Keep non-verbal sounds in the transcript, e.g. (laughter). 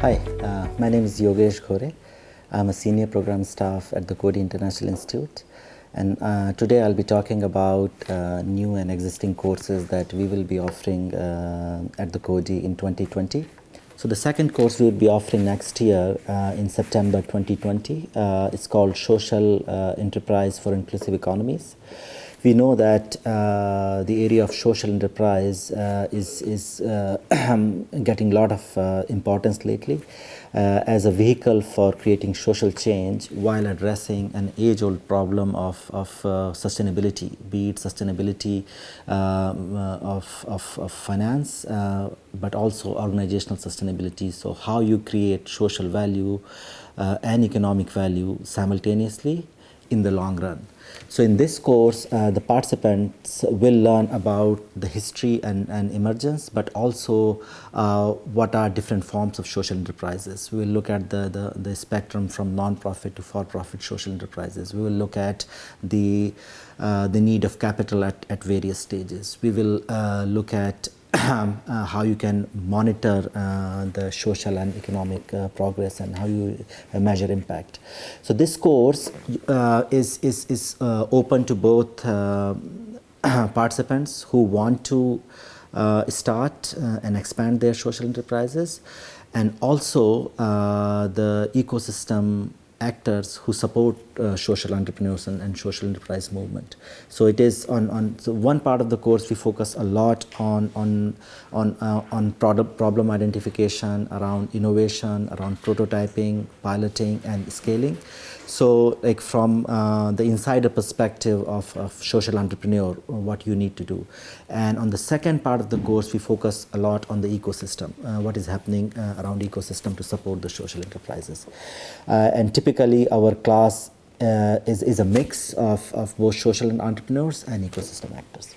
Hi, uh, my name is Yogesh Ghore. I'm a senior program staff at the Coady International Institute. And uh, today I'll be talking about uh, new and existing courses that we will be offering uh, at the Coady in 2020. So the second course we'll be offering next year uh, in September 2020. Uh, it's called Social uh, Enterprise for Inclusive Economies. We know that uh, the area of social enterprise uh, is, is uh, (clears throat) getting a lot of uh, importance lately uh, as a vehicle for creating social change while addressing an age-old problem of, of uh, sustainability, be it sustainability um, of, of, of, finance, but also organizational sustainability. So how you create social value and economic value simultaneously in the long run. So in this course, uh, the participants will learn about the history and, and emergence, but also uh, what are different forms of social enterprises. We will look at the, the, the spectrum from non-profit to for-profit social enterprises. We will look at the, uh, the need of capital at, at various stages. We will uh, look at (clears throat) uh, how you can monitor uh, the social and economic uh, progress and how you uh, measure impact. So this course uh, is, is, is uh, open to both (clears throat) participants who want to start and expand their social enterprises and also the ecosystem actors who support uh, social entrepreneurs and, and, social enterprise movement. So it is on, on so one part of the course we focus a lot on on on uh, on product problem identification around innovation around prototyping piloting and scaling so like from uh, the insider perspective of, of social entrepreneur, what you need to do. And on the second part of the course, we focus a lot on the ecosystem, uh, what is happening uh, around ecosystem to support the social enterprises. And typically our class Uh, is, is a mix of, of both social and entrepreneurs and ecosystem actors.